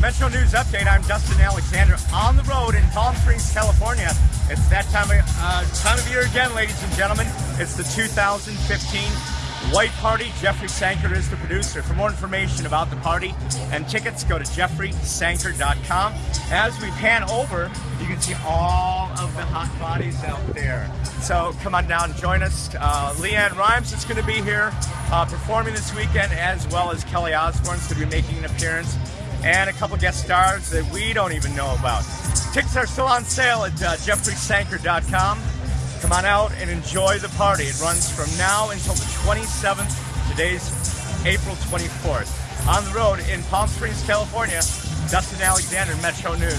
Metro News Update. I'm Dustin Alexander on the road in Palm Springs, California. It's that time of, uh, time of year again, ladies and gentlemen. It's the 2015 White Party. Jeffrey Sanker is the producer. For more information about the party and tickets, go to jeffreysanker.com. As we pan over, you can see all of the hot bodies out there. So come on down and join us. Uh, LeAnn Rimes is going to be here uh, performing this weekend, as well as Kelly Osbourne is going to be making an appearance and a couple guest stars that we don't even know about. Tickets are still on sale at uh, jeffreysanker.com. Come on out and enjoy the party. It runs from now until the 27th. Today's April 24th. On the road in Palm Springs, California, Dustin Alexander, Metro News.